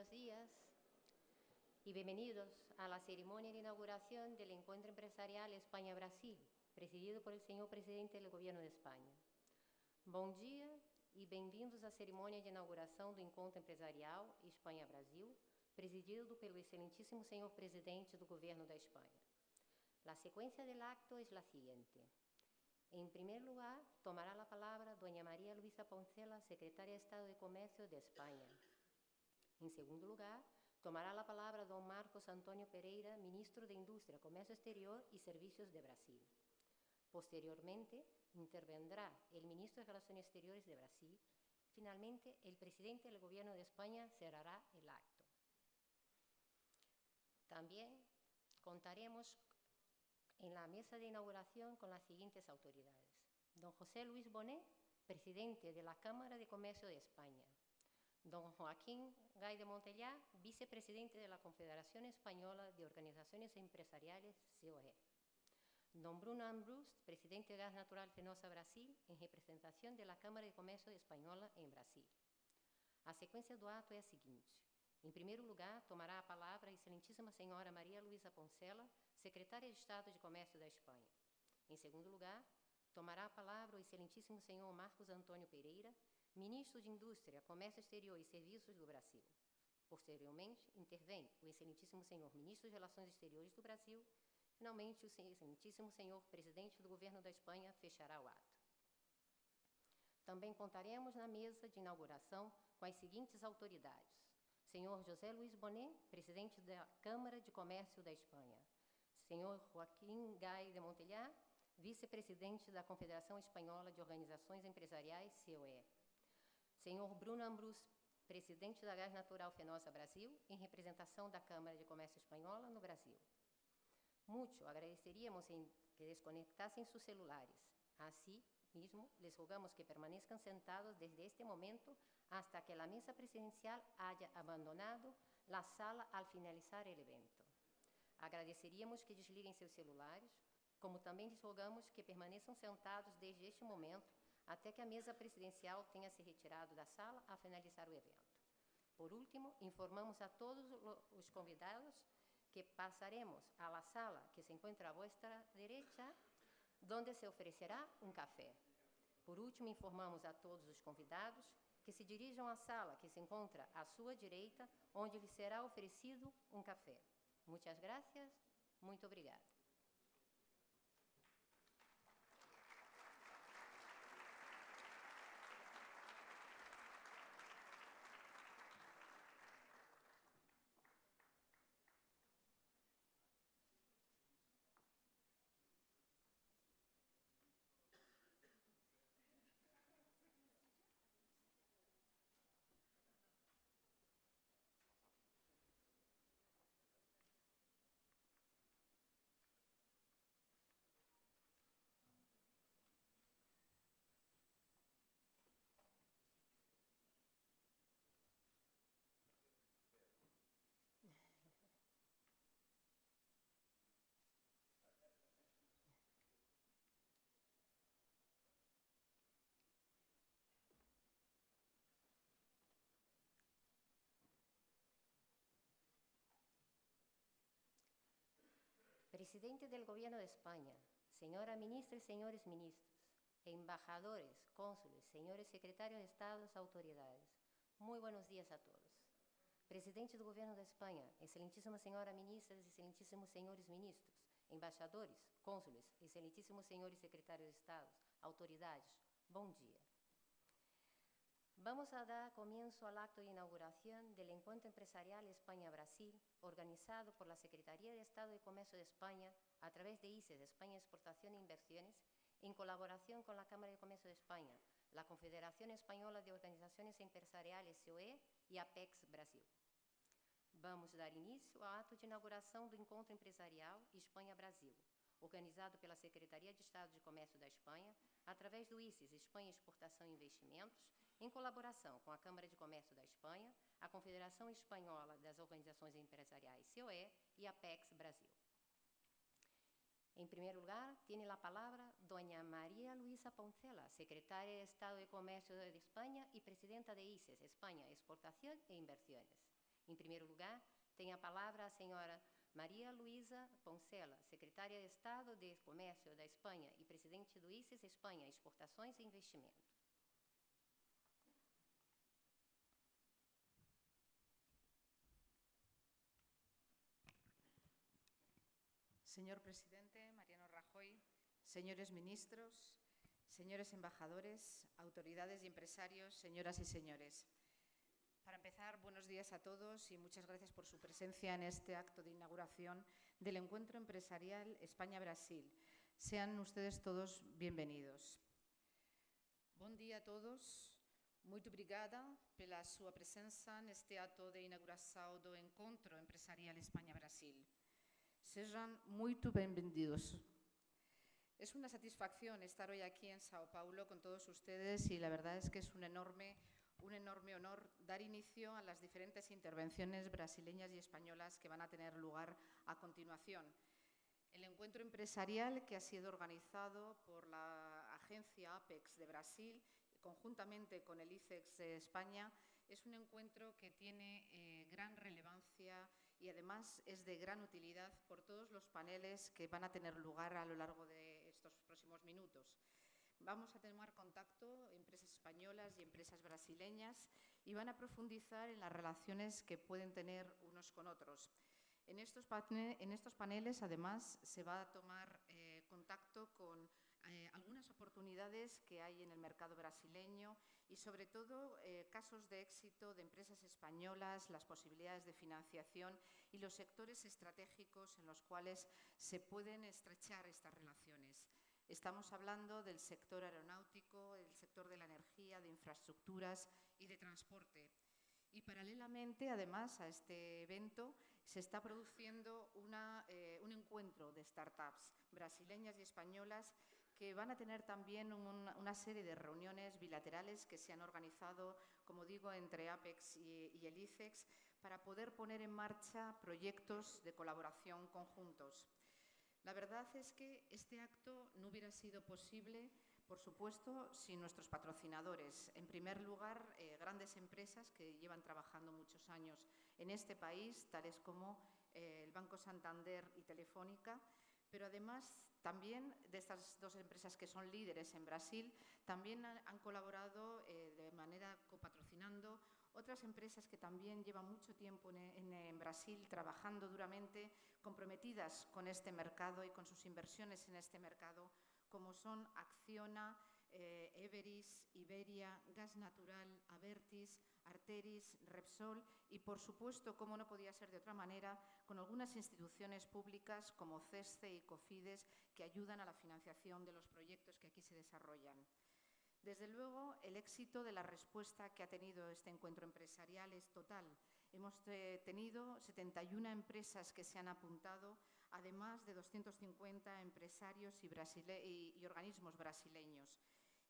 buenos días y bienvenidos a la ceremonia de inauguración del Encuentro Empresarial España-Brasil, presidido por el señor presidente del Gobierno de España. Bom dia e bem-vindos à cerimônia de inauguração do Encontro Empresarial Espanha-Brasil, presidido pelo excelentíssimo senhor presidente do Governo da Espanha. A sequência do acto é a seguinte. Em primeiro lugar, tomará a palavra Doña Maria Luisa Poncela, secretária de Estado de Comércio de Espanha. Em segundo lugar, tomará a palavra Dom Marcos Antônio Pereira, ministro de Indústria, Comércio Exterior e Serviços de Brasil. Posteriormente, intervendrá el ministro de Relaciones Exteriores de Brasil. Finalmente, el presidente del Gobierno de España cerrará el acto. También contaremos en la mesa de inauguración con las siguientes autoridades. Don José Luis Bonet, presidente de la Cámara de Comercio de España. Don Joaquín Gay de Montellá, vicepresidente de la Confederación Española de Organizaciones Empresariales, COE. Don Bruno Ambrus, presidente de Gas Natural Fenosa Brasil, em representação da Câmara de Comércio Espanhola em Brasil. A sequência do ato é a seguinte. Em primeiro lugar, tomará a palavra a excelentíssima senhora Maria Luísa Poncela, secretária de Estado de Comércio da Espanha. Em segundo lugar, tomará a palavra o excelentíssimo senhor Marcos Antônio Pereira, ministro de Indústria, Comércio Exterior e Serviços do Brasil. Posteriormente, intervém o excelentíssimo senhor ministro de Relações Exteriores do Brasil, Finalmente, o excelentíssimo senhor presidente do governo da Espanha fechará o ato. Também contaremos na mesa de inauguração com as seguintes autoridades. Senhor José Luiz Bonet, presidente da Câmara de Comércio da Espanha. Senhor Joaquim Gai de Montelhar, vice-presidente da Confederação Espanhola de Organizações Empresariais, COE. Senhor Bruno Ambrus, presidente da Gás Natural Fenosa Brasil, em representação da Câmara de Comércio Espanhola no Brasil. Mucho agradeceríamos que desconectasen sus celulares. Así mismo, les rogamos que permanezcan sentados desde este momento hasta que la mesa presidencial haya abandonado la sala al finalizar el evento. Agradeceríamos que desliguem seus celulares, como também lhes rogamos que permaneçam sentados desde este momento até que a mesa presidencial tenha se retirado da sala a finalizar o evento. Por último, informamos a todos os convidados que pasaremos a la sala que se encuentra a vuestra derecha, donde se oferecerá um café. Por último, informamos a todos os convidados que se dirijam à sala que se encontra à sua direita, onde lhes será oferecido um café. Muitas graças, muito obrigada. Presidente del Gobierno de España, señora ministra y señores ministros, embajadores, cónsules, señores secretarios de Estado, autoridades, muy buenos días a todos. Presidente do Governo da Espanha, excelentíssima senhora ministra, excelentíssimos senhores ministros, embaixadores, cônsules, excelentíssimos senhores secretários de Estado, autoridades, bom dia. Vamos a dar comienzo al acto de inauguración del Encuentro Empresarial España-Brasil, organizado por la Secretaría de Estado de Comercio de España a través de ICES, España Exportación e Inversiones, en colaboración con la Cámara de Comercio de España, la Confederación Española de Organizaciones Empresariales, COE, e Apex Brasil. Vamos dar início ao ato de inauguração do Encontro Empresarial Espanha-Brasil, organizado pela Secretaria de Estado de Comércio da Espanha, através do ICES, Espanha Exportação e Investimentos, em colaboração com a Câmara de Comércio da Espanha, a Confederação Espanhola das Organizações Empresariais, COE, e a PEX Brasil. Em primeiro lugar, tem a palavra Doña Maria Luisa Poncela, secretária de Estado de Comércio de Espanha e presidenta de ICES, Espanha Exportação e Inversiones. Em primeiro lugar, tem a palavra a senhora Maria Luísa Poncela, secretária de Estado de Comércio da Espanha e presidente do ICES Espanha, Exportações e Investimento. Señor presidente Mariano Rajoy, señores ministros, señores embajadores, autoridades y empresarios, señoras y señores. Para empezar, buenos días a todos y muchas gracias por su presencia en este acto de inauguración del Encuentro Empresarial España-Brasil. Sean ustedes todos bienvenidos. Bom dia a todos. Muito obrigada pela sua presença neste ato de inauguração do Encontro Empresarial España-Brasil. Sejam muito bem-vindos. Es una satisfacción estar hoy aquí en Sao Paulo con todos ustedes y la verdad es que es un enorme, un enorme honor dar inicio a las diferentes intervenciones brasileñas y españolas que van a tener lugar a continuación. El encuentro empresarial que ha sido organizado por la agencia APEX de Brasil, conjuntamente con el ICEX de España, es un encuentro que tiene eh, gran relevancia y además es de gran utilidad por todos los paneles que van a tener lugar a lo largo de estos próximos minutos. Vamos a tener contacto empresas españolas y empresas brasileñas y van a profundizar en las relaciones que pueden tener unos con otros. En estos, en estos paneles, además, se va a tomar eh, contacto con eh, algunas oportunidades que hay en el mercado brasileño y sobre todo eh, casos de éxito de empresas españolas, las posibilidades de financiación y los sectores estratégicos en los cuales se pueden estrechar estas relaciones. Estamos hablando del sector aeronáutico, el sector de la energía, de infraestructuras y de transporte. Y paralelamente, además, a este evento se está produciendo una, eh, un encuentro de startups brasileñas y españolas que van a tener también un, una serie de reuniones bilaterales que se han organizado, como digo, entre APEX y, y el ICEX, para poder poner en marcha proyectos de colaboración conjuntos. La verdad es que este acto no hubiera sido posible, por supuesto, sin nuestros patrocinadores. En primer lugar, eh, grandes empresas que llevan trabajando muchos años en este país, tales como eh, el Banco Santander y Telefónica, pero además también de estas dos empresas que son líderes en Brasil, también han, colaborado eh, de manera copatrocinando otras empresas que también llevan mucho tiempo en, en, Brasil trabajando duramente, comprometidas con este mercado y con sus inversiones en este mercado, como son Acciona, eh, Everis, Iberia, Gas Natural, Avertis, Arteris, Repsol y, por supuesto, como no podía ser de otra manera, con algunas instituciones públicas como CESCE y COFIDES que ayudan a la financiación de los proyectos que aquí se desarrollan. Desde luego, el éxito de la respuesta que ha tenido este encuentro empresarial es total. Hemos eh, tenido 71 empresas que se han apuntado, además de 250 empresarios y, organismos brasileños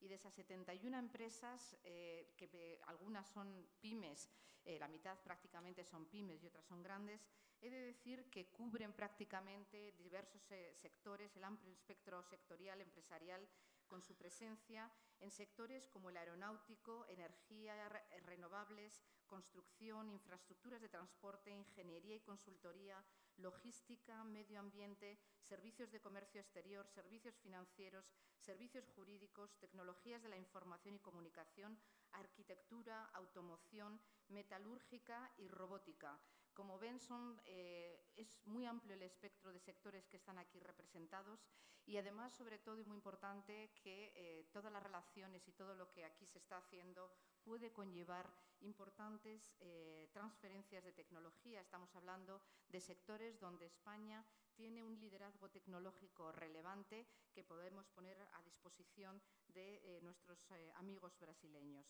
y de esas 71 empresas, eh, que algunas son pymes, eh, la mitad prácticamente son pymes y otras son grandes, he de decir que cubren prácticamente diversos eh, sectores, el amplio espectro sectorial empresarial con su presencia en sectores como el aeronáutico, energía, re renovables, construcción, infraestructuras de transporte, ingeniería y consultoría, logística, medio ambiente, servicios de comercio exterior, servicios financieros, servicios jurídicos, tecnologías de la información y comunicación, arquitectura, automoción, metalúrgica y robótica. Como ven, eh, es muy amplio el espectro de sectores que están aquí representados y además, sobre todo y muy importante, que eh, todas las relaciones y todo lo que aquí se está haciendo puede conllevar importantes eh, transferencias de tecnología. Estamos hablando de sectores donde España tiene un liderazgo tecnológico relevante que podemos poner a disposición de eh, nuestros eh, amigos brasileños.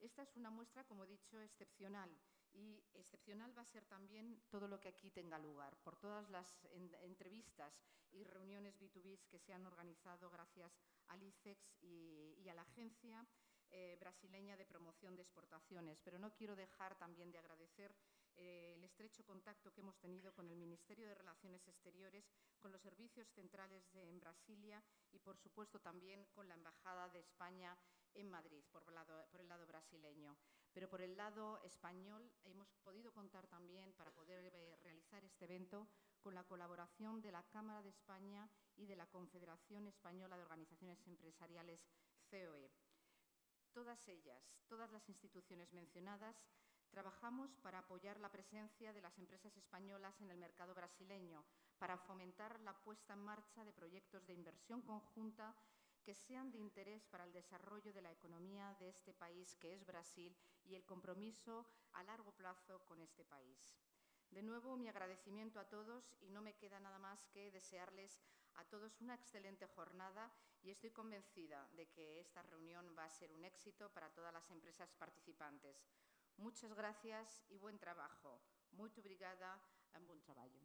Esta es una muestra, como he dicho, excepcional y excepcional va a ser también todo lo que aquí tenga lugar, por todas las en, entrevistas y reuniones B2B que se han organizado gracias al ICEX y a la agencia eh, brasileña de promoción de exportaciones. Pero no quiero dejar también de agradecer eh, el estrecho contacto que hemos tenido con el Ministerio de Relaciones Exteriores, con los servicios centrales en Brasilia y, por supuesto, también con la Embajada de España en Madrid, por el, lado, brasileño. Pero por el lado español hemos podido contar evento con la colaboración de la Cámara de España y de la Confederación Española de Organizaciones Empresariales, COE. Todas ellas, todas las instituciones mencionadas, trabajamos para apoyar la presencia de las empresas españolas en el mercado brasileño, para fomentar la puesta en marcha de proyectos de inversión conjunta que sean de interés para el desarrollo de la economía de este país, que es Brasil, y el compromiso a largo plazo con este país. De nuevo, mi agradecimiento a todos y no me queda nada más que desearles a todos una excelente jornada y estoy convencida de que esta reunión va a ser un éxito para todas las empresas participantes. Muchas gracias y buen trabajo. Muito obrigada e bom trabalho.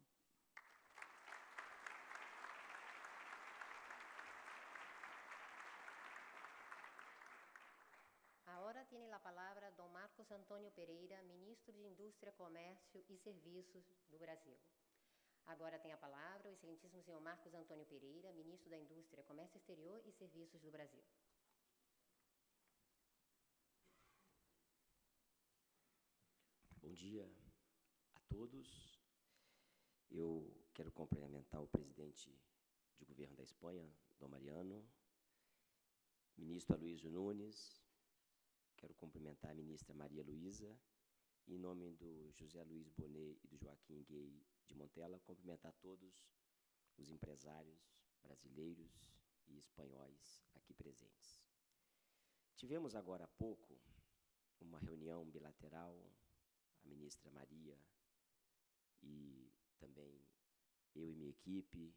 Agora tem a palavra Dom Marcos Antônio Pereira, ministro de Indústria, Comércio e Serviços do Brasil. Agora tem a palavra o excelentíssimo senhor Marcos Antônio Pereira, ministro da Indústria, Comércio Exterior e Serviços do Brasil. Bom dia a todos. Eu quero cumprimentar o presidente de governo da Espanha, Dom Mariano, ministro Aloysio Nunes, quero cumprimentar a ministra Maria Luísa, em nome do José Luiz Bonet e do Joaquim Gay de Montella, cumprimentar todos os empresários brasileiros e espanhóis aqui presentes. Tivemos agora há pouco uma reunião bilateral, a ministra Maria e também eu e minha equipe,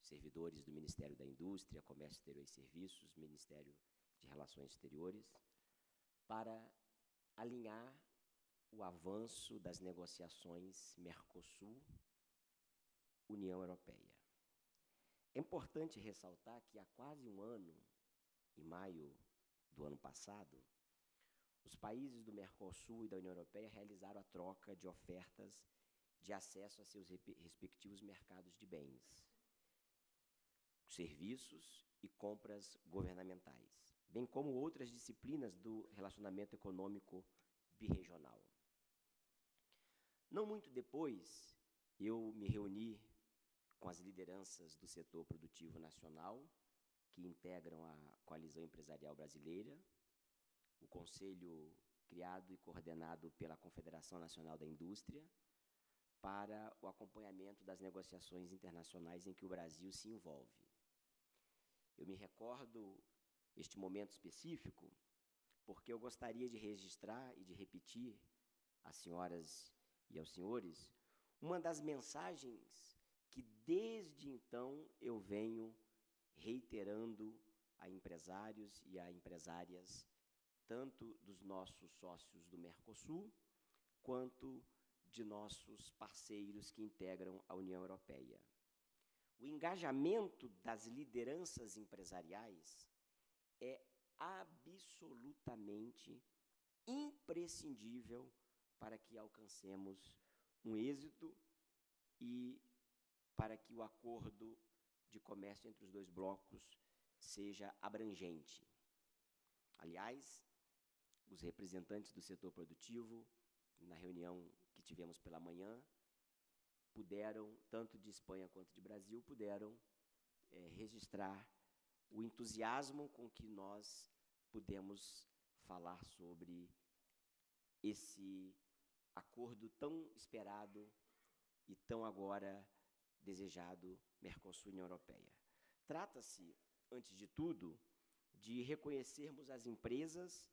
servidores do Ministério da Indústria, Comércio Exterior e Serviços, Ministério de Relações Exteriores, para alinhar o avanço das negociações Mercosul-União Europeia. É importante ressaltar que há quase um ano, em maio do ano passado, os países do Mercosul e da União Europeia realizaram a troca de ofertas de acesso a seus respectivos mercados de bens, serviços e compras governamentais, bem como outras disciplinas do relacionamento econômico birregional. Não muito depois, eu me reuni com as lideranças do setor produtivo nacional, que integram a Coalizão Empresarial Brasileira, o conselho criado e coordenado pela Confederação Nacional da Indústria, para o acompanhamento das negociações internacionais em que o Brasil se envolve. Eu me recordo este momento específico porque eu gostaria de registrar e de repetir às senhoras e aos senhores uma das mensagens que desde então eu venho reiterando a empresários e a empresárias, tanto dos nossos sócios do Mercosul, quanto de nossos parceiros que integram a União Europeia. O engajamento das lideranças empresariais é absolutamente imprescindível para que alcancemos um êxito e para que o acordo de comércio entre os dois blocos seja abrangente. Aliás, os representantes do setor produtivo, na reunião que tivemos pela manhã, puderam, tanto de Espanha quanto de Brasil, puderam é, registrar o entusiasmo com que nós pudemos falar sobre esse acordo tão esperado e tão agora desejado Mercosul-União Europeia. Trata-se, antes de tudo, de reconhecermos as empresas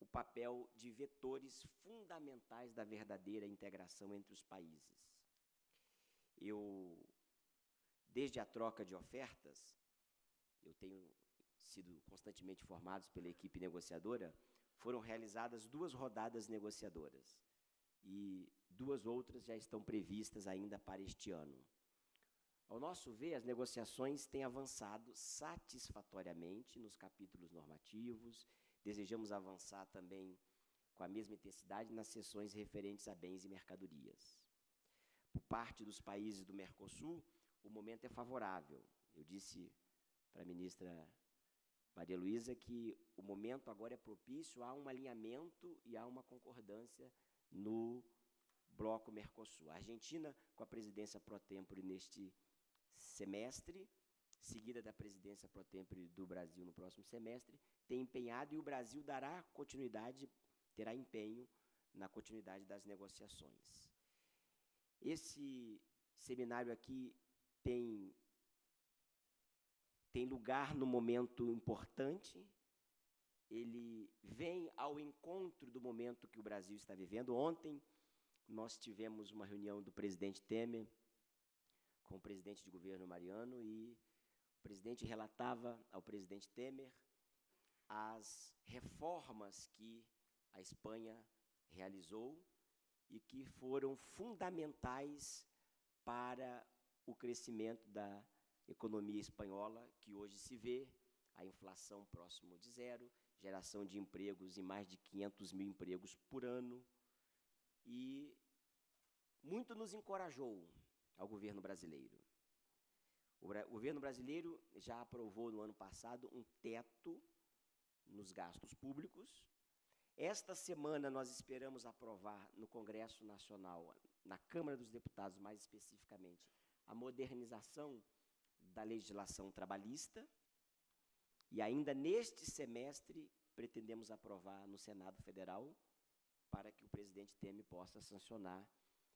o papel de vetores fundamentais da verdadeira integração entre os países. Eu, desde a troca de ofertas, eu tenho sido constantemente informados pela equipe negociadora, foram realizadas duas rodadas negociadoras e duas outras já estão previstas ainda para este ano. Ao nosso ver, as negociações têm avançado satisfatoriamente nos capítulos normativos, desejamos avançar também com a mesma intensidade nas sessões referentes a bens e mercadorias. Por parte dos países do Mercosul, o momento é favorável. Eu disse para a ministra Maria Luísa que o momento agora é propício a um alinhamento e a uma concordância no bloco Mercosul. A Argentina, com a presidência pro tempore neste semestre, seguida da presidência pro tempore do Brasil no próximo semestre, tem empenhado e o Brasil dará continuidade, terá empenho na continuidade das negociações. Esse seminário aqui tem tem lugar no momento importante. Ele vem ao encontro do momento que o Brasil está vivendo. Ontem nós tivemos uma reunião do presidente Temer com o presidente de governo Mariano e o presidente relatava ao presidente Temer as reformas que a Espanha realizou e que foram fundamentais para o crescimento da economia espanhola, que hoje se vê a inflação próximo de zero, geração de empregos em mais de 500 mil empregos por ano, e muito nos encorajou ao governo brasileiro. O, governo brasileiro já aprovou no ano passado um teto nos gastos públicos. Esta semana nós esperamos aprovar no Congresso Nacional, na Câmara dos Deputados mais especificamente, a modernização da legislação trabalhista. E ainda neste semestre pretendemos aprovar no Senado Federal para que o presidente Temer possa sancionar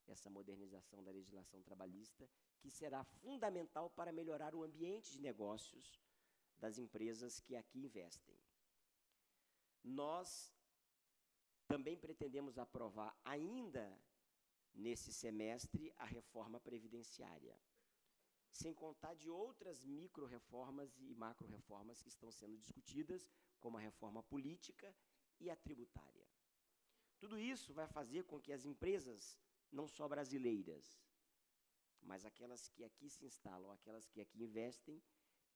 essa modernização da legislação trabalhista, que será fundamental para melhorar o ambiente de negócios das empresas que aqui investem. Nós também pretendemos aprovar ainda nesse semestre a reforma previdenciária, sem contar de outras micro-reformas e macro-reformas que estão sendo discutidas, como a reforma política e a tributária. Tudo isso vai fazer com que as empresas, não só brasileiras, mas aquelas que aqui se instalam, aquelas que aqui investem,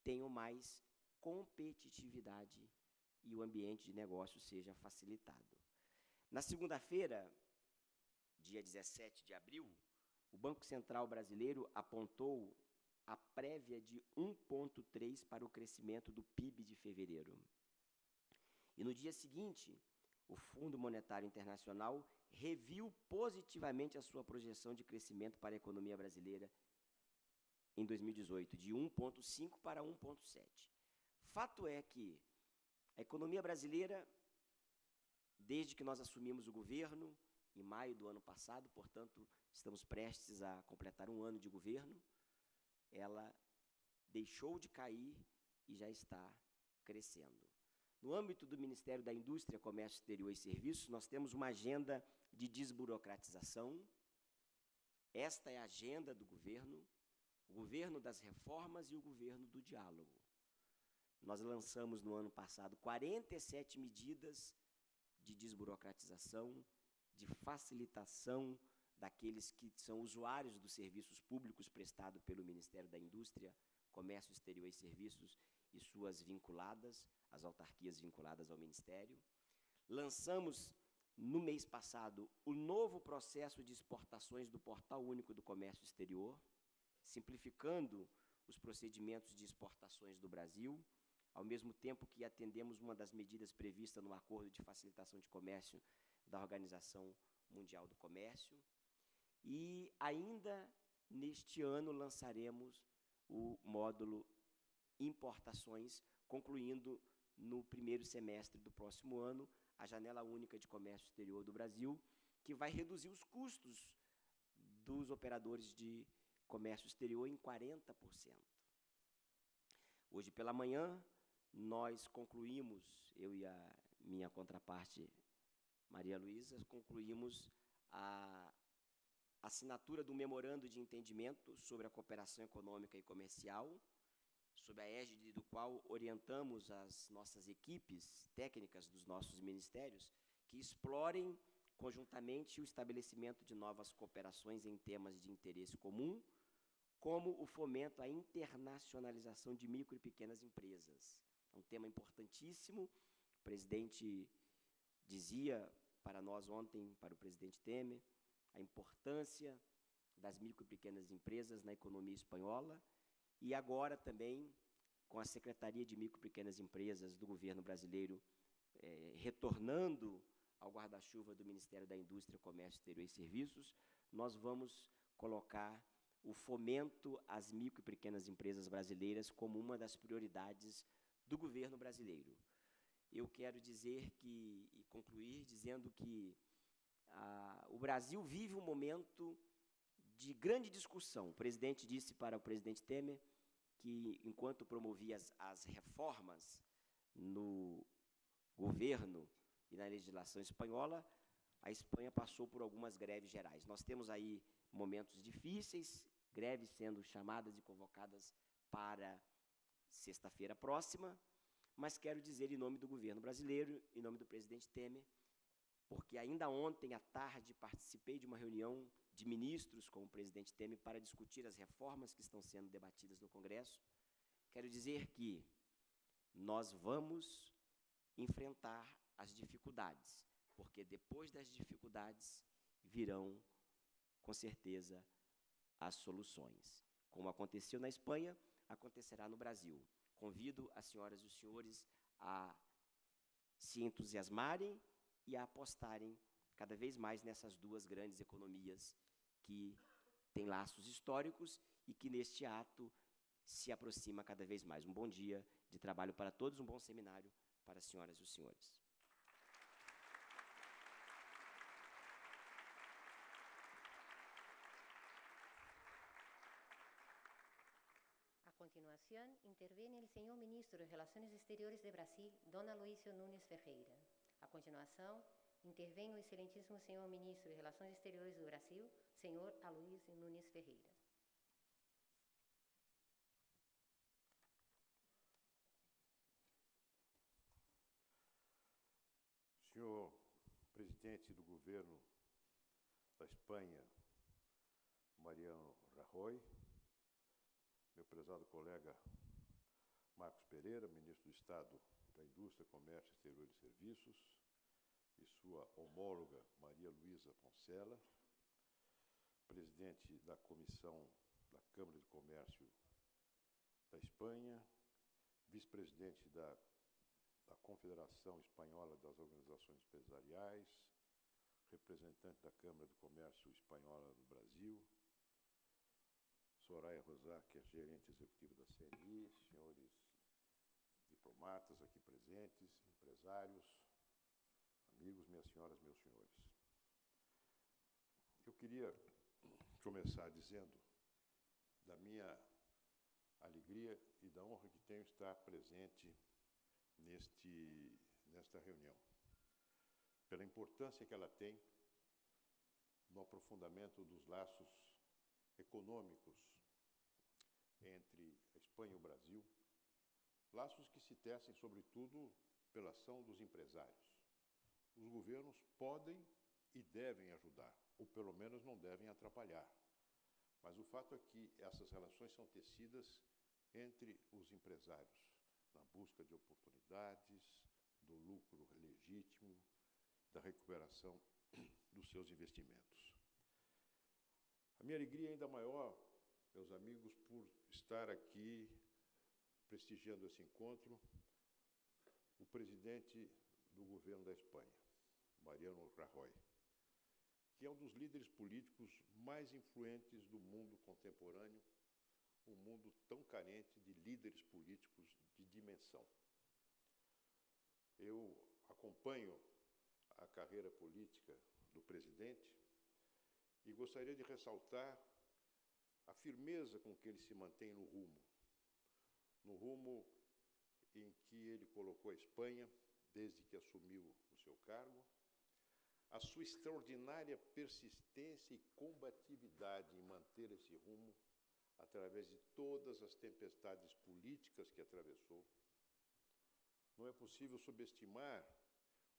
tenham mais competitividade e o ambiente de negócio seja facilitado. Na segunda-feira, dia 17 de abril, o Banco Central Brasileiro apontou a prévia de 1,3 para o crescimento do PIB de fevereiro. E no dia seguinte, o Fundo Monetário Internacional reviu positivamente a sua projeção de crescimento para a economia brasileira em 2018, de 1,5 para 1,7. Fato é que a economia brasileira, desde que nós assumimos o governo, em maio do ano passado, portanto, estamos prestes a completar um ano de governo, ela deixou de cair e já está crescendo. No âmbito do Ministério da Indústria, Comércio Exterior e Serviços, nós temos uma agenda de desburocratização. Esta é a agenda do governo, o governo das reformas e o governo do diálogo. Nós lançamos no ano passado 47 medidas de desburocratização, de facilitação daqueles que são usuários dos serviços públicos prestados pelo Ministério da Indústria, Comércio Exterior e Serviços e suas vinculadas, as autarquias vinculadas ao Ministério. Lançamos, no mês passado, o novo processo de exportações do Portal Único do Comércio Exterior, simplificando os procedimentos de exportações do Brasil, ao mesmo tempo que atendemos uma das medidas previstas no Acordo de Facilitação de Comércio da Organização Mundial do Comércio. E ainda neste ano lançaremos o módulo importações, concluindo no primeiro semestre do próximo ano a janela única de comércio exterior do Brasil, que vai reduzir os custos dos operadores de comércio exterior em 40%. Hoje pela manhã, nós concluímos, eu e a minha contraparte Maria Luísa, concluímos a assinatura do memorando de entendimento sobre a cooperação econômica e comercial, sob a égide do qual orientamos as nossas equipes técnicas dos nossos ministérios que explorem conjuntamente o estabelecimento de novas cooperações em temas de interesse comum, como o fomento à internacionalização de micro e pequenas empresas. É um tema importantíssimo. O presidente dizia para nós ontem, para o presidente Temer, a importância das micro e pequenas empresas na economia espanhola e agora também com a Secretaria de Micro e Pequenas Empresas do governo brasileiro eh, retornando ao guarda-chuva do Ministério da Indústria, Comércio Exterior e Serviços, nós vamos colocar o fomento às micro e pequenas empresas brasileiras como uma das prioridades do governo brasileiro. Eu quero dizer que, e concluir dizendo que o Brasil vive um momento de grande discussão. O presidente disse para o presidente Temer que, enquanto promovia as, as reformas no governo e na legislação espanhola, a Espanha passou por algumas greves gerais. Nós temos aí momentos difíceis, greves sendo chamadas e convocadas para sexta-feira próxima, mas quero dizer em nome do governo brasileiro, em nome do presidente Temer, porque ainda ontem à tarde participei de uma reunião de ministros com o presidente Temer para discutir as reformas que estão sendo debatidas no Congresso. Quero dizer que nós vamos enfrentar as dificuldades, porque depois das dificuldades virão, com certeza, as soluções. Como aconteceu na Espanha, acontecerá no Brasil. Convido as senhoras e os senhores a se entusiasmarem e a apostarem cada vez mais nessas duas grandes economias que têm laços históricos e que neste ato se aproxima cada vez mais. Um bom dia de trabalho para todos, um bom seminário para as senhoras e os senhores. A continuación, interviene el señor ministro de Relaciones Exteriores de Brasil, Don Aloysio Nunes Ferreira. A continuação, intervém o excelentíssimo senhor ministro de Relações Exteriores do Brasil, senhor Aloysio Nunes Ferreira. Senhor presidente do governo da Espanha, Mariano Rajoy, meu prezado colega Marcos Pereira, ministro do Estado da Indústria, Comércio Exterior e Serviços, e sua homóloga Maria Luísa Poncela, presidente da Comissão da Câmara de Comércio da Espanha, vice-presidente da, da Confederação Espanhola das Organizações Empresariais, representante da Câmara de Comércio Espanhola no Brasil, Soraya Rosar, que é gerente executiva da CNI, senhores diplomatas aqui presentes, empresários, amigos, minhas senhoras, meus senhores. Eu queria começar dizendo da minha alegria e da honra que tenho estar presente neste, nesta reunião, pela importância que ela tem no aprofundamento dos laços econômicos entre a Espanha e o Brasil, laços que se tecem, sobretudo, pela ação dos empresários. Os governos podem e devem ajudar, ou pelo menos não devem atrapalhar. Mas o fato é que essas relações são tecidas entre os empresários, na busca de oportunidades, do lucro legítimo, da recuperação dos seus investimentos. A minha alegria é ainda maior, meus amigos, por estar aqui prestigiando esse encontro, o presidente do governo da Espanha, Mariano Rajoy, que é um dos líderes políticos mais influentes do mundo contemporâneo, um mundo tão carente de líderes políticos de dimensão. Eu acompanho a carreira política do presidente e gostaria de ressaltar a firmeza com que ele se mantém no rumo, no rumo em que ele colocou a Espanha desde que assumiu o seu cargo, a sua extraordinária persistência e combatividade em manter esse rumo através de todas as tempestades políticas que atravessou. Não é possível subestimar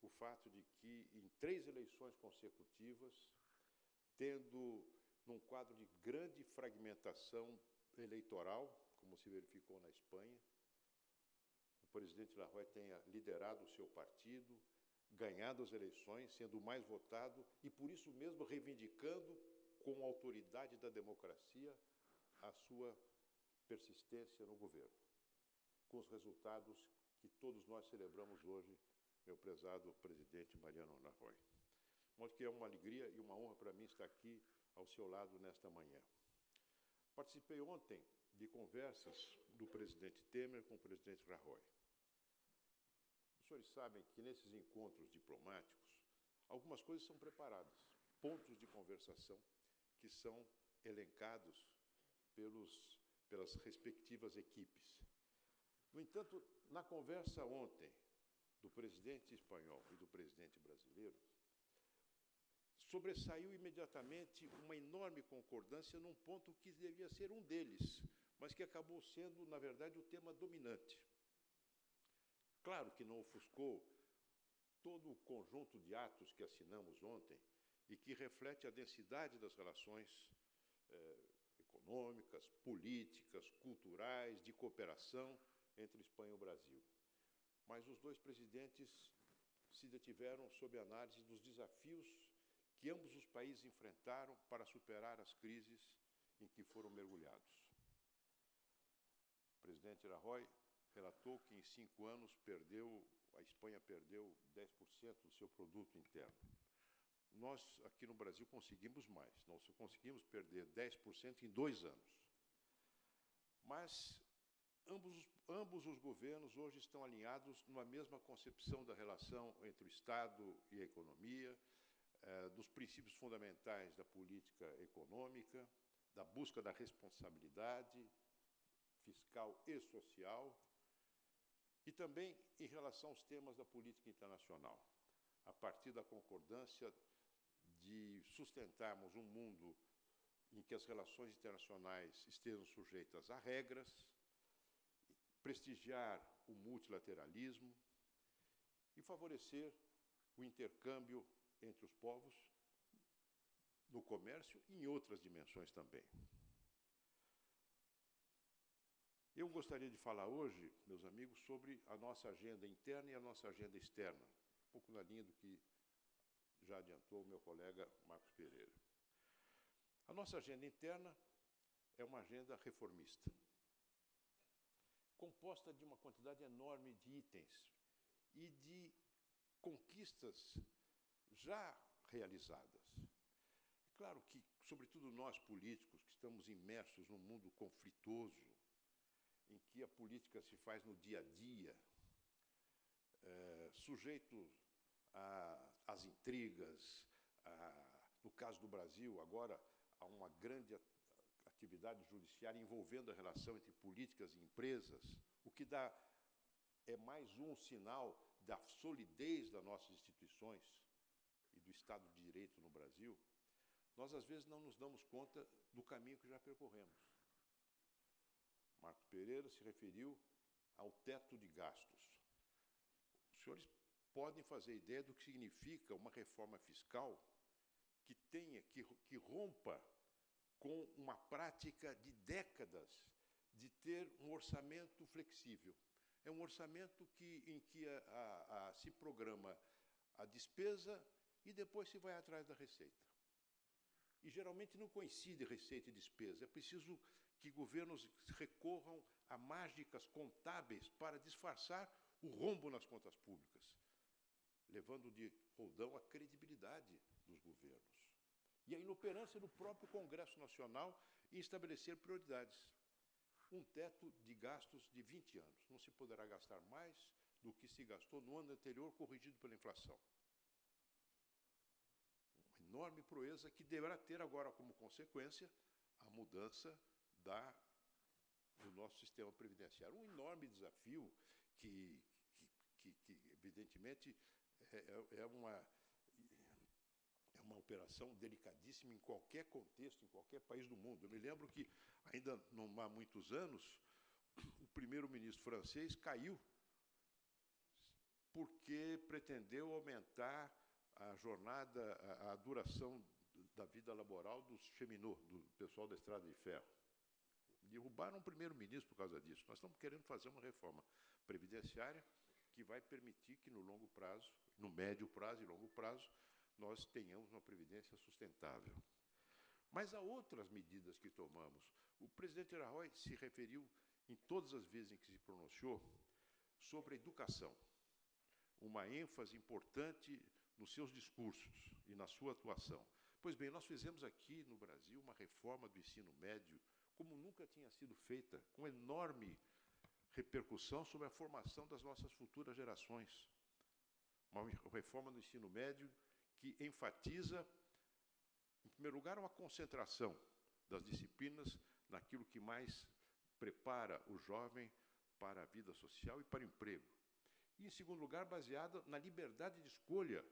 o fato de que, em três eleições consecutivas, tendo num quadro de grande fragmentação eleitoral, como se verificou na Espanha, o presidente Rajoy tenha liderado o seu partido, ganhado as eleições, sendo o mais votado e, por isso mesmo, reivindicando com a autoridade da democracia a sua persistência no governo, com os resultados que todos nós celebramos hoje, meu prezado presidente Mariano Rajoy. De modo que é uma alegria e uma honra para mim estar aqui ao seu lado nesta manhã. Participei ontem de conversas do presidente Temer com o presidente Rajoy. Os senhores sabem que nesses encontros diplomáticos, algumas coisas são preparadas, pontos de conversação que são elencados pelos, pelas respectivas equipes. No entanto, na conversa ontem do presidente espanhol e do presidente brasileiro, sobressaiu imediatamente uma enorme concordância num ponto que devia ser um deles, mas que acabou sendo, na verdade, o tema dominante. Claro que não ofuscou todo o conjunto de atos que assinamos ontem e que reflete a densidade das relações eh, econômicas, políticas, culturais, de cooperação entre Espanha e Brasil. Mas os dois presidentes se detiveram sob análise dos desafios que ambos os países enfrentaram para superar as crises em que foram mergulhados. Presidente Rajoy relatou que em cinco anos perdeu, a Espanha perdeu 10% do seu produto interno. Nós, aqui no Brasil, conseguimos mais. Nós conseguimos perder 10% em dois anos. Mas ambos, ambos os governos hoje estão alinhados numa mesma concepção da relação entre o Estado e a economia, eh, dos princípios fundamentais da política econômica, da busca da responsabilidade fiscal e social, e também em relação aos temas da política internacional, a partir da concordância de sustentarmos um mundo em que as relações internacionais estejam sujeitas a regras, prestigiar o multilateralismo e favorecer o intercâmbio entre os povos no comércio e em outras dimensões também. Eu gostaria de falar hoje, meus amigos, sobre a nossa agenda interna e a nossa agenda externa, um pouco na linha do que já adiantou o meu colega Marcos Pereira. A nossa agenda interna é uma agenda reformista, composta de uma quantidade enorme de itens e de conquistas já realizadas. É claro que, sobretudo nós políticos, que estamos imersos num mundo conflitoso, em que a política se faz no dia a dia, é, sujeito às intrigas, a, no caso do Brasil, agora, há uma grande atividade judiciária envolvendo a relação entre políticas e empresas, o que dá é mais um sinal da solidez das nossas instituições e do Estado de Direito no Brasil, nós às vezes não nos damos conta do caminho que já percorremos. Marcos Pereira se referiu ao teto de gastos. Os senhores podem fazer ideia do que significa uma reforma fiscal que tenha, que, que rompa com uma prática de décadas de ter um orçamento flexível. É um orçamento que, em que a, a, a, se programa a despesa e depois se vai atrás da receita. E geralmente não coincide receita e despesa. É preciso que governos recorram a mágicas contábeis para disfarçar o rombo nas contas públicas, levando de roldão a credibilidade dos governos. E a inoperância do próprio Congresso Nacional em estabelecer prioridades. Um teto de gastos de 20 anos. Não se poderá gastar mais do que se gastou no ano anterior, corrigido pela inflação enorme proeza que deverá ter agora como consequência a mudança da, do nosso sistema previdenciário. Um enorme desafio que, que, que, evidentemente, é, é, é, uma, é uma operação delicadíssima em qualquer contexto, em qualquer país do mundo. Eu me lembro que, ainda não há muitos anos, o primeiro-ministro francês caiu porque pretendeu aumentar a jornada, a, a duração da vida laboral dos cheminots, do pessoal da estrada de ferro. Derrubaram o primeiro-ministro por causa disso. Nós estamos querendo fazer uma reforma previdenciária que vai permitir que no longo prazo, no médio prazo e longo prazo, nós tenhamos uma previdência sustentável. Mas há outras medidas que tomamos. O presidente Rajoy se referiu, em todas as vezes em que se pronunciou, sobre a educação. Uma ênfase importante nos seus discursos e na sua atuação. Pois bem, nós fizemos aqui no Brasil uma reforma do ensino médio como nunca tinha sido feita, com enorme repercussão sobre a formação das nossas futuras gerações. Uma reforma do ensino médio que enfatiza, em primeiro lugar, uma concentração das disciplinas naquilo que mais prepara o jovem para a vida social e para o emprego. E, em segundo lugar, baseada na liberdade de escolha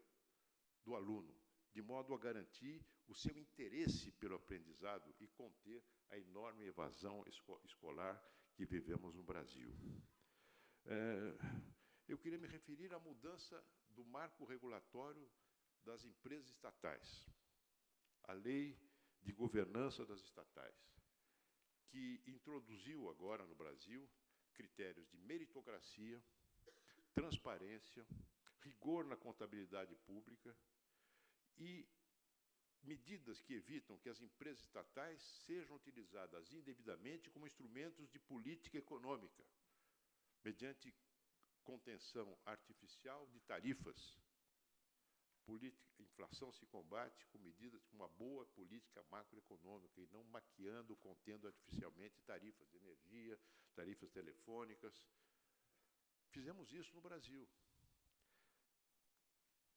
do aluno, de modo a garantir o seu interesse pelo aprendizado e conter a enorme evasão escolar que vivemos no Brasil. É, eu queria me referir à mudança do marco regulatório das empresas estatais, a lei de governança das estatais, que introduziu agora no Brasil critérios de meritocracia, transparência, rigor na contabilidade pública e medidas que evitam que as empresas estatais sejam utilizadas indevidamente como instrumentos de política econômica, mediante contenção artificial de tarifas. Política, inflação se combate com medidas com uma boa política macroeconômica e não maquiando, contendo artificialmente tarifas de energia, tarifas telefônicas. Fizemos isso no Brasil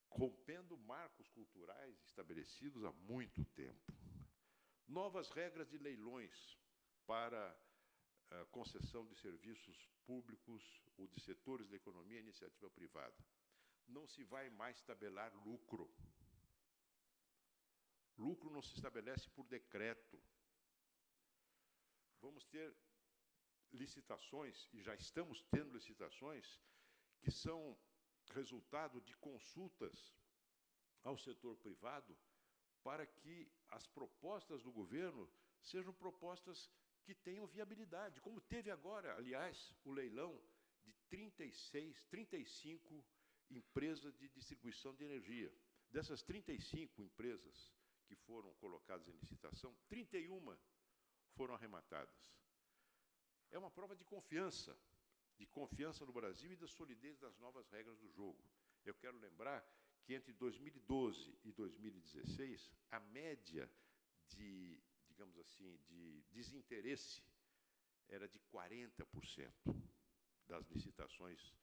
rompendo marcos culturais estabelecidos há muito tempo. Novas regras de leilões para a concessão de serviços públicos ou de setores da economia e iniciativa privada. Não se vai mais tabelar lucro. Lucro não se estabelece por decreto. Vamos ter licitações, e já estamos tendo licitações, que são resultado de consultas ao setor privado para que as propostas do governo sejam propostas que tenham viabilidade, como teve agora, aliás, o leilão de 36, 35 empresas de distribuição de energia. Dessas 35 empresas que foram colocadas em licitação, 31 foram arrematadas. É uma prova de confiança de confiança no Brasil e da solidez das novas regras do jogo. Eu quero lembrar que entre 2012 e 2016, a média de, digamos assim, de desinteresse era de 40% das licitações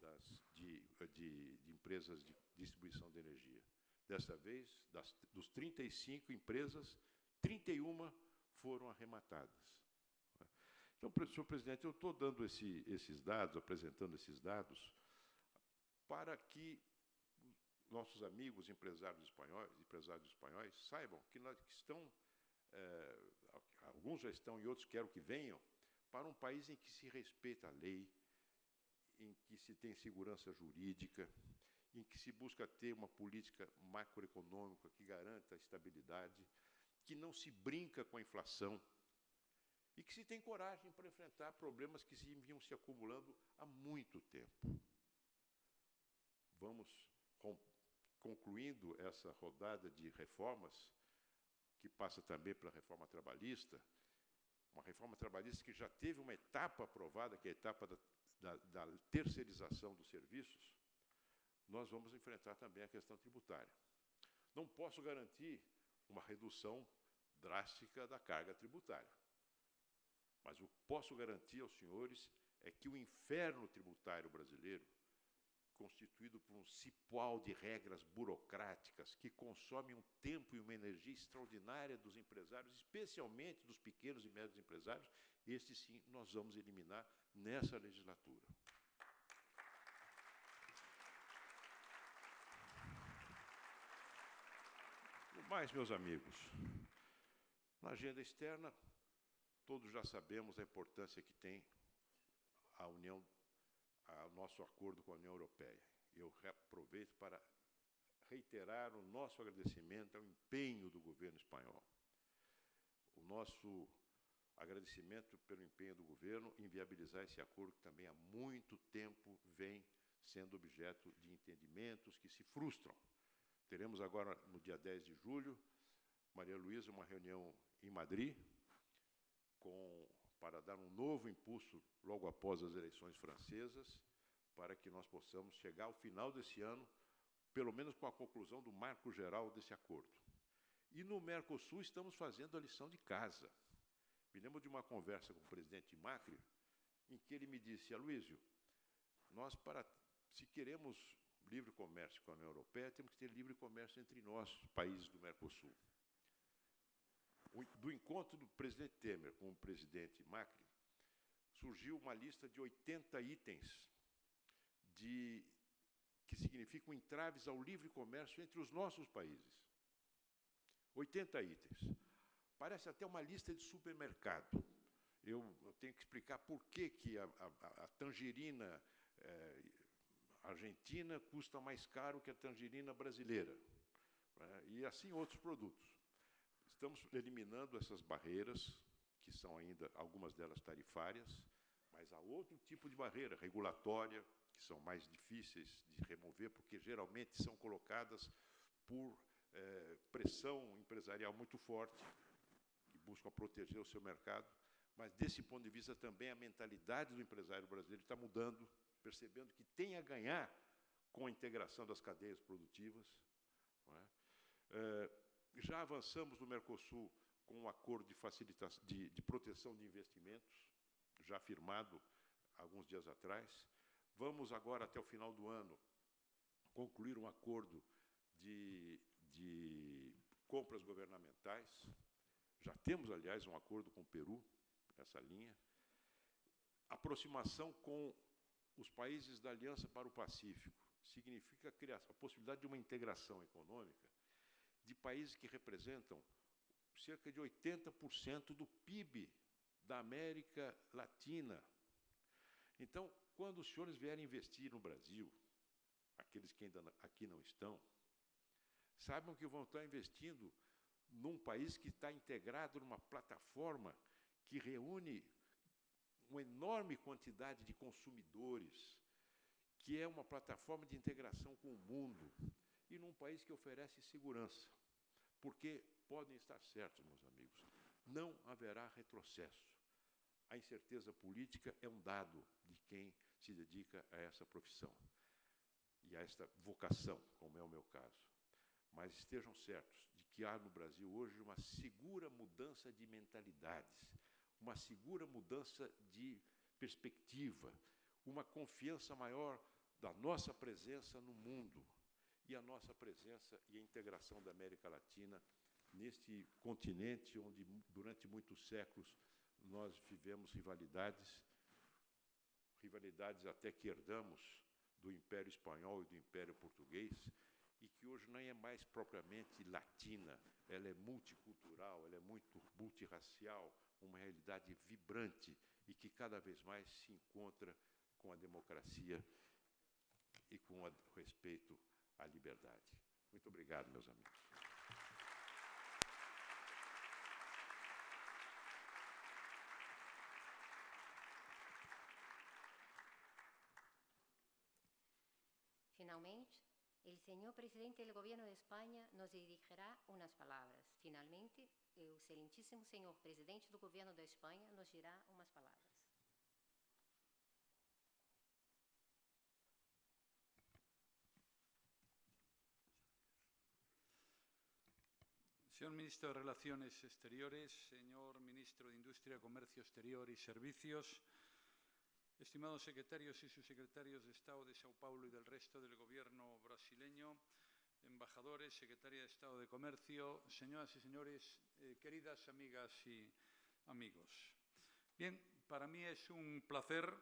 das, de, de, de, empresas de distribuição de energia. Desta vez, das, dos 35 empresas, 31 foram arrematadas. Então, senhor presidente, eu estou dando esse, esses dados, apresentando esses dados, para que nossos amigos empresários espanhóis, empresários espanhóis saibam que, nós, que estão, é, alguns já estão e outros quero que venham, para um país em que se respeita a lei, em que se tem segurança jurídica, em que se busca ter uma política macroeconômica que garanta a estabilidade, que não se brinca com a inflação, e que se tem coragem para enfrentar problemas que se vinham se acumulando há muito tempo. Vamos concluindo essa rodada de reformas, que passa também pela reforma trabalhista, uma reforma trabalhista que já teve uma etapa aprovada, que é a etapa da, da, da terceirização dos serviços, nós vamos enfrentar também a questão tributária. Não posso garantir uma redução drástica da carga tributária. Mas o que posso garantir aos senhores é que o inferno tributário brasileiro, constituído por um cipual de regras burocráticas que consomem um tempo e uma energia extraordinária dos empresários, especialmente dos pequenos e médios empresários, este sim nós vamos eliminar nessa legislatura. mais, meus amigos, na agenda externa, Todos já sabemos a importância que tem a União, o nosso acordo com a União Europeia. Eu aproveito para reiterar o nosso agradecimento ao empenho do governo espanhol. O nosso agradecimento pelo empenho do governo em viabilizar esse acordo que também há muito tempo vem sendo objeto de entendimentos que se frustram. Teremos agora, no dia 10 de julho, Maria Luísa, uma reunião em Madrid, com, para dar um novo impulso logo após as eleições francesas, para que nós possamos chegar ao final desse ano pelo menos com a conclusão do marco geral desse acordo. E no Mercosul estamos fazendo a lição de casa. Me lembro de uma conversa com o presidente Macri, em que ele me disse, Aloysio, nós, para, se queremos livre comércio com a União Europeia, temos que ter livre comércio entre nós, países do Mercosul. Do encontro do presidente Temer com o presidente Macri, surgiu uma lista de 80 itens de, que significam entraves ao livre comércio entre os nossos países. 80 itens. Parece até uma lista de supermercado. Eu, eu tenho que explicar por que, que a, a, a tangerina é, argentina custa mais caro que a tangerina brasileira. Né? E assim outros produtos. Estamos eliminando essas barreiras, que são ainda algumas delas tarifárias, mas há outro tipo de barreira regulatória, que são mais difíceis de remover, porque geralmente são colocadas por é, pressão empresarial muito forte, que busca proteger o seu mercado. Mas, desse ponto de vista, também a mentalidade do empresário brasileiro está mudando, percebendo que tem a ganhar com a integração das cadeias produtivas. É? É, já avançamos no Mercosul com um acordo de, facilitação, de, de proteção de investimentos, já firmado alguns dias atrás. Vamos agora, até o final do ano, concluir um acordo de, de compras governamentais. Já temos, aliás, um acordo com o Peru, nessa linha. Aproximação com os países da Aliança para o Pacífico significa a, criação, a possibilidade de uma integração econômica de países que representam cerca de 80% do PIB da América Latina. Então, quando os senhores vierem investir no Brasil, aqueles que ainda aqui não estão, saibam que vão estar investindo num país que está integrado numa plataforma que reúne uma enorme quantidade de consumidores, que é uma plataforma de integração com o mundo, e num país que oferece segurança. Porque podem estar certos, meus amigos, não haverá retrocesso. A incerteza política é um dado de quem se dedica a essa profissão e a esta vocação, como é o meu caso. Mas estejam certos de que há no Brasil hoje uma segura mudança de mentalidades, uma segura mudança de perspectiva, uma confiança maior da nossa presença no mundo e a nossa presença e a integração da América Latina neste continente onde, durante muitos séculos, nós vivemos rivalidades, rivalidades até que herdamos do Império Espanhol e do Império Português, e que hoje não é mais propriamente latina, ela é multicultural, ela é muito multirracial, uma realidade vibrante e que cada vez mais se encontra com a democracia e com o respeito à liberdade. Muito obrigado, meus amigos. Finalmente, el señor presidente del Gobierno de España nos dirigirá unas palabras. Finalmente, el excelentísimo señor presidente del Gobierno de España nos dirá unas palabras. Ministro de Relaciones Exteriores, señor Ministro de Industria, Comercio Exterior y Servicios, estimados secretarios y subsecretarios de Estado de Sao Paulo y del resto del Gobierno brasileño, embajadores, secretaria de Estado de Comercio, señoras y señores, eh, queridas amigas y amigos. Bien, para mí es un placer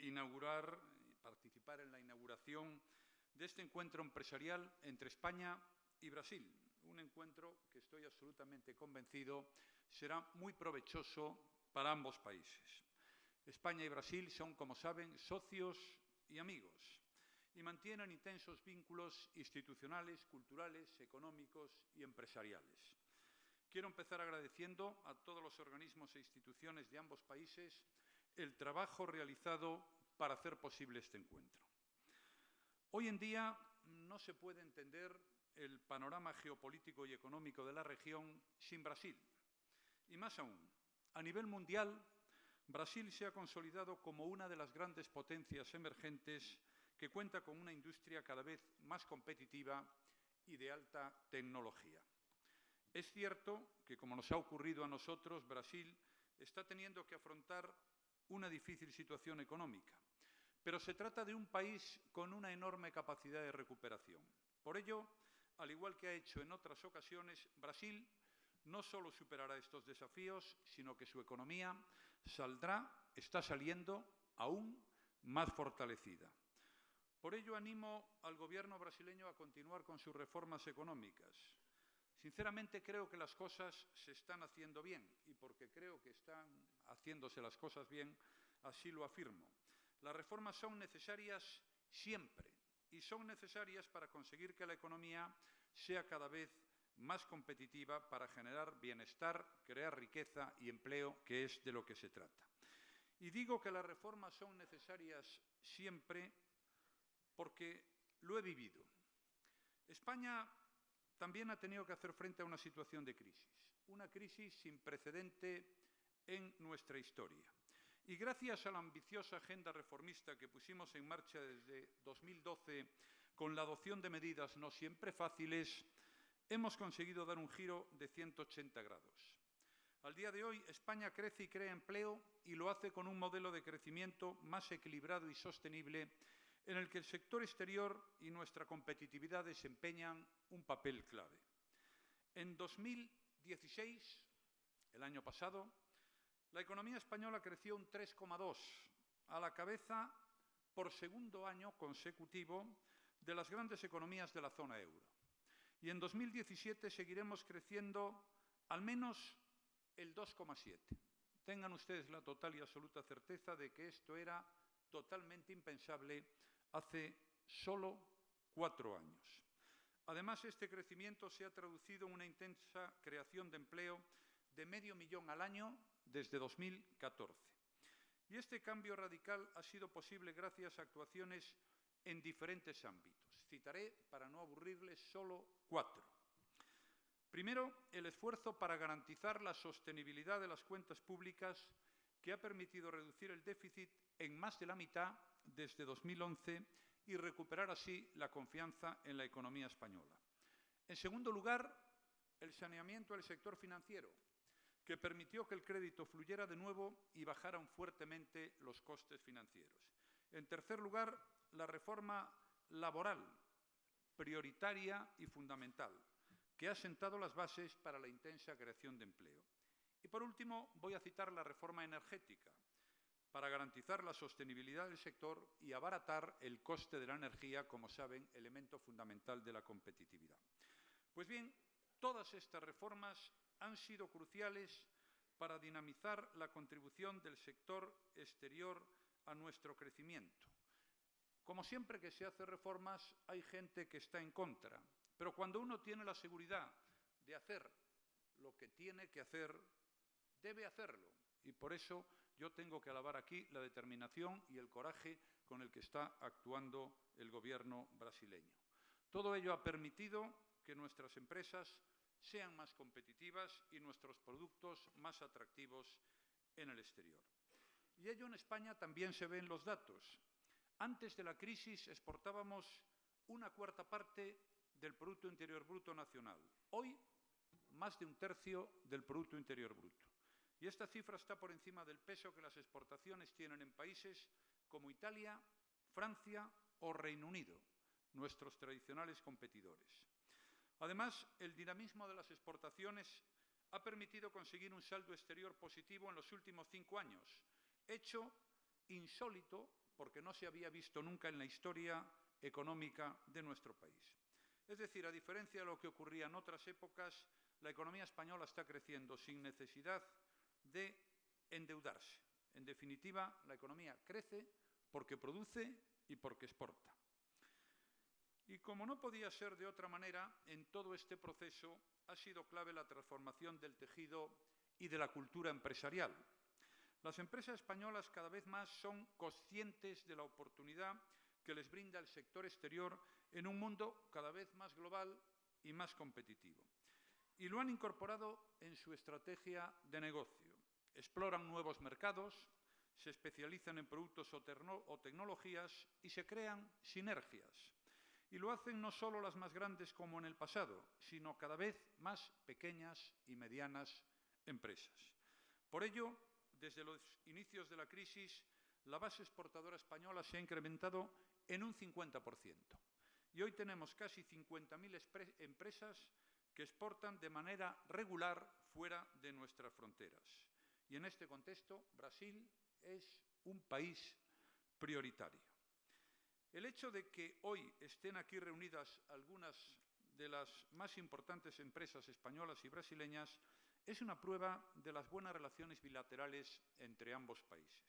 inaugurar y participar en la inauguración de este encuentro empresarial entre España y Brasil, un encuentro que estoy absolutamente convencido será muy provechoso para ambos países. España y Brasil son, como saben, socios y amigos y mantienen intensos vínculos institucionales, culturales, económicos y empresariales. Quiero empezar agradeciendo a todos los organismos e instituciones de ambos países el trabajo realizado para hacer posible este encuentro. Hoy en día no se puede entender el panorama geopolítico y económico de la región sin Brasil. Y más aún, a nivel mundial, Brasil se ha consolidado como una de las grandes potencias emergentes que cuenta con una industria cada vez más competitiva y de alta tecnología. Es cierto que, como nos ha ocurrido a nosotros, Brasil está teniendo que afrontar una difícil situación económica, pero se trata de un país con una enorme capacidad de recuperación. Por ello, al igual que ha hecho en otras ocasiones, Brasil no solo superará estos desafíos, sino que su economía saldrá, está saliendo aún más fortalecida. Por ello animo al Gobierno brasileño a continuar con sus reformas económicas. Sinceramente creo que las cosas se están haciendo bien y porque creo que están haciéndose las cosas bien, así lo afirmo. Las reformas son necesarias siempre y son necesarias para conseguir que la economía sea cada vez más competitiva para generar bienestar, crear riqueza y empleo, que es de lo que se trata. Y digo que las reformas son necesarias siempre porque lo he vivido. España también ha tenido que hacer frente a una situación de crisis, una crisis sin precedente en nuestra historia. Y gracias a la ambiciosa agenda reformista que pusimos en marcha desde 2012, con la adopción de medidas no siempre fáciles, hemos conseguido dar un giro de 180 grados. Al día de hoy, España crece y crea empleo y lo hace con un modelo de crecimiento más equilibrado y sostenible en el que el sector exterior y nuestra competitividad desempeñan un papel clave. En 2016, el año pasado, la economía española creció un 3,2, a la cabeza por segundo año consecutivo de las grandes economías de la zona euro. Y en 2017 seguiremos creciendo al menos el 2,7. Tengan ustedes la total y absoluta certeza de que esto era totalmente impensable hace solo cuatro años. Además, este crecimiento se ha traducido en una intensa creación de empleo de medio millón al año desde 2014. Y este cambio radical ha sido posible gracias a actuaciones en diferentes ámbitos. Citaré, para no aburrirles, solo cuatro. Primero, el esfuerzo para garantizar la sostenibilidad de las cuentas públicas que ha permitido reducir el déficit en más de la mitad desde 2011 y recuperar así la confianza en la economía española. En segundo lugar, el saneamiento del sector financiero, que permitió que el crédito fluyera de nuevo y bajaran fuertemente los costes financieros. En tercer lugar, la reforma laboral, prioritaria y fundamental, que ha sentado las bases para la intensa creación de empleo. Y por último, voy a citar la reforma energética, para garantizar la sostenibilidad del sector y abaratar el coste de la energía, como saben, elemento fundamental de la competitividad. Pues bien, todas estas reformas han sido cruciales para dinamizar la contribución del sector exterior a nuestro crecimiento. Como siempre que se hacen reformas, hay gente que está en contra, pero cuando uno tiene la seguridad de hacer lo que tiene que hacer, debe hacerlo. Y por eso yo tengo que alabar aquí la determinación y el coraje con el que está actuando el gobierno brasileño. Todo ello ha permitido que nuestras empresas sean más competitivas y nuestros productos más atractivos en el exterior. Y ello en España también se ve en los datos. Antes de la crisis exportábamos una cuarta parte del Producto Interior Bruto nacional. Hoy, más de un tercio del Producto Interior Bruto. Y esta cifra está por encima del peso que las exportaciones tienen en países como Italia, Francia o Reino Unido, nuestros tradicionales competidores. Además, el dinamismo de las exportaciones ha permitido conseguir un saldo exterior positivo en los últimos cinco años, hecho insólito porque no se había visto nunca en la historia económica de nuestro país. Es decir, a diferencia de lo que ocurría en otras épocas, la economía española está creciendo sin necesidad de endeudarse. En definitiva, la economía crece porque produce y porque exporta. Y como no podía ser de otra manera, en todo este proceso ha sido clave la transformación del tejido y de la cultura empresarial. Las empresas españolas cada vez más son conscientes de la oportunidad que les brinda el sector exterior en un mundo cada vez más global y más competitivo. Y lo han incorporado en su estrategia de negocio exploran nuevos mercados, se especializan en productos o, o tecnologías y se crean sinergias. Y lo hacen no solo las más grandes como en el pasado, sino cada vez más pequeñas y medianas empresas. Por ello, desde los inicios de la crisis, la base exportadora española se ha incrementado en un 50%. Y hoy tenemos casi 50.000 empresas que exportan de manera regular fuera de nuestras fronteras. Y en este contexto, Brasil es un país prioritario. El hecho de que hoy estén aquí reunidas algunas de las más importantes empresas españolas y brasileñas es una prueba de las buenas relaciones bilaterales entre ambos países.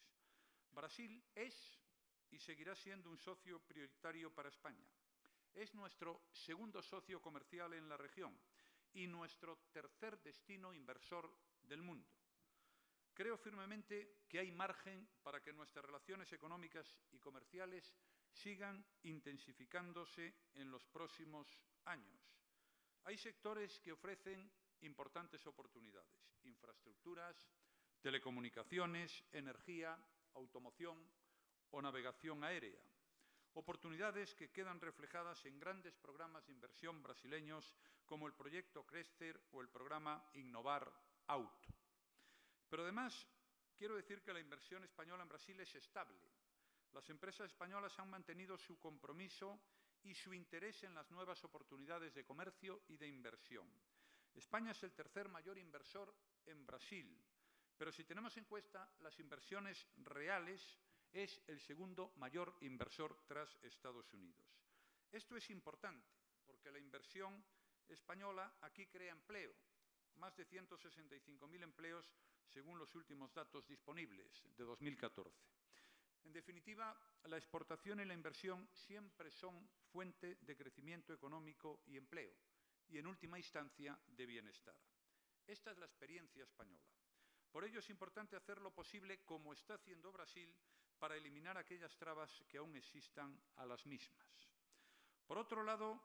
Brasil es y seguirá siendo un socio prioritario para España. Es nuestro segundo socio comercial en la región y nuestro tercer destino inversor del mundo. Creo firmemente que hay margen para que nuestras relaciones económicas y comerciales sigan intensificándose en los próximos años. Hay sectores que ofrecen importantes oportunidades, infraestructuras, telecomunicaciones, energía, automoción o navegación aérea. Oportunidades que quedan reflejadas en grandes programas de inversión brasileños como el proyecto Crescer o el programa Innovar Auto. Pero además, quiero decir que la inversión española en Brasil es estable. Las empresas españolas han mantenido su compromiso y su interés en las nuevas oportunidades de comercio y de inversión. España es el tercer mayor inversor en Brasil, pero si tenemos en cuenta las inversiones reales, es el segundo mayor inversor tras Estados Unidos. Esto es importante porque la inversión española aquí crea empleo, más de 165.000 empleos según los últimos datos disponibles de 2014. En definitiva, la exportación y la inversión siempre son fuente de crecimiento económico y empleo, y en última instancia de bienestar. Esta es la experiencia española. Por ello es importante hacer lo posible, como está haciendo Brasil, para eliminar aquellas trabas que aún existan a las mismas. Por otro lado,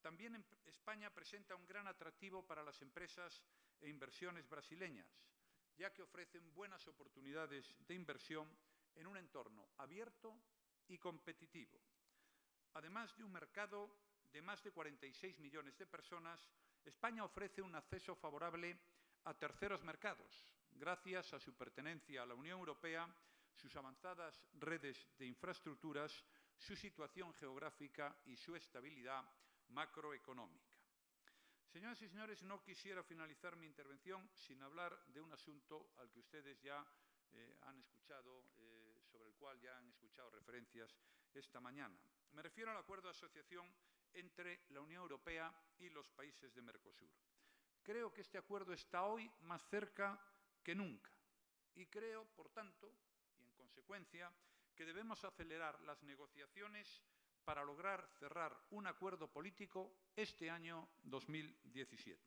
también España presenta un gran atractivo para las empresas e inversiones brasileñas, ya que ofrecen buenas oportunidades de inversión en un entorno abierto y competitivo. Además de un mercado de más de 46 millones de personas, España ofrece un acceso favorable a terceros mercados, gracias a su pertenencia a la Unión Europea, sus avanzadas redes de infraestructuras, su situación geográfica y su estabilidad macroeconómica. Señoras y señores, no quisiera finalizar mi intervención sin hablar de un asunto al que ustedes ya eh, han escuchado, eh, cual ya han escuchado referencias esta mañana. Me refiero al acuerdo de asociación entre la Unión Europea y los países de Mercosur. Creo que este acuerdo está hoy más cerca que nunca y creo, por tanto, y en consecuencia, que debemos acelerar las negociaciones para lograr cerrar un acuerdo político este año 2017.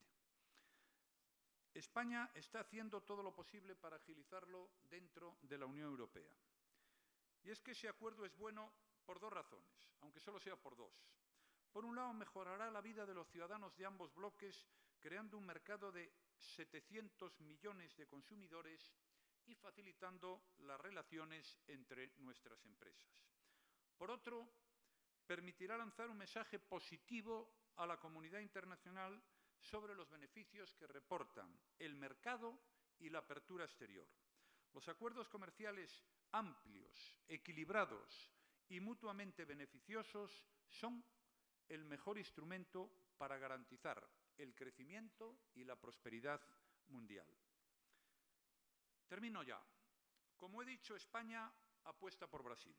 España está haciendo todo lo posible para agilizarlo dentro de la Unión Europea. Y es que ese acuerdo es bueno por dos razones, aunque solo sea por dos. Por un lado, mejorará la vida de los ciudadanos de ambos bloques, creando un mercado de 700 millones de consumidores y facilitando las relaciones entre nuestras empresas. Por otro, permitirá lanzar un mensaje positivo a la comunidad internacional sobre los beneficios que reportan el mercado y la apertura exterior. Los acuerdos comerciales amplios, equilibrados y mutuamente beneficiosos son el mejor instrumento para garantizar el crecimiento y la prosperidad mundial. Termino ya. Como he dicho, España apuesta por Brasil.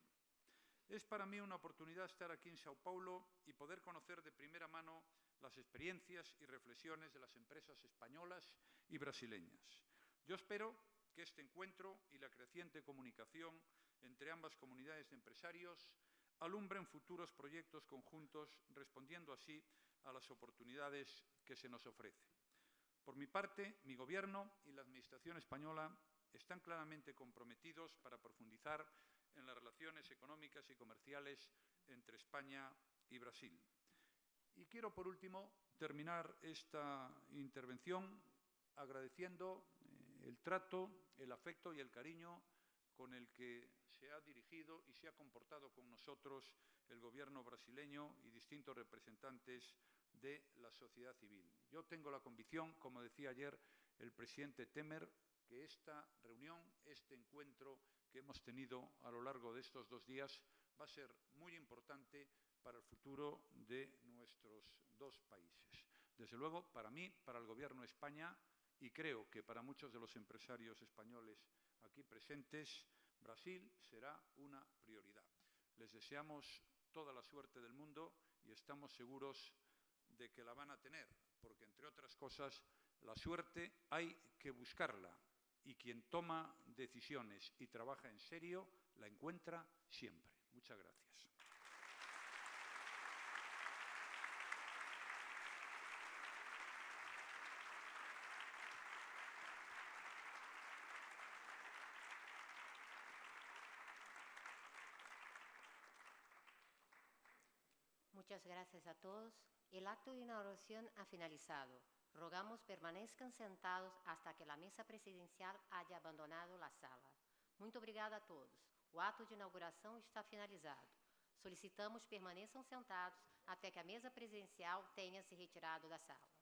Es para mí una oportunidad estar aquí en Sao Paulo y poder conocer de primera mano las experiencias y reflexiones de las empresas españolas y brasileñas. Yo espero que este encuentro y la creciente comunicación entre ambas comunidades de empresarios alumbren futuros proyectos conjuntos, respondiendo así a las oportunidades que se nos ofrecen. Por mi parte, mi Gobierno y la Administración española están claramente comprometidos para profundizar en las relaciones económicas y comerciales entre España y Brasil. Y quiero, por último, terminar esta intervención agradeciendo eh, el trato, el afecto y el cariño con el que se ha dirigido y se ha comportado con nosotros el gobierno brasileño y distintos representantes de la sociedad civil. Yo tengo la convicción, como decía ayer el presidente Temer, que esta reunión, este encuentro que hemos tenido a lo largo de estos dos días va a ser muy importante para el futuro de nuestros dos países. Desde luego, para mí, para el Gobierno de España y creo que para muchos de los empresarios españoles aquí presentes, Brasil será una prioridad. Les deseamos toda la suerte del mundo y estamos seguros de que la van a tener, porque entre otras cosas, la suerte hay que buscarla y quien toma decisiones y trabaja en serio la encuentra siempre. Muchas gracias. Muchas gracias a todos. El acto de inauguración ha finalizado. Rogamos permanezcan sentados hasta que la mesa presidencial haya abandonado la sala. Muito obrigada a todos. O ato de inauguração está finalizado. Solicitamos permaneçam sentados até que a mesa presidencial tenha se retirado da sala.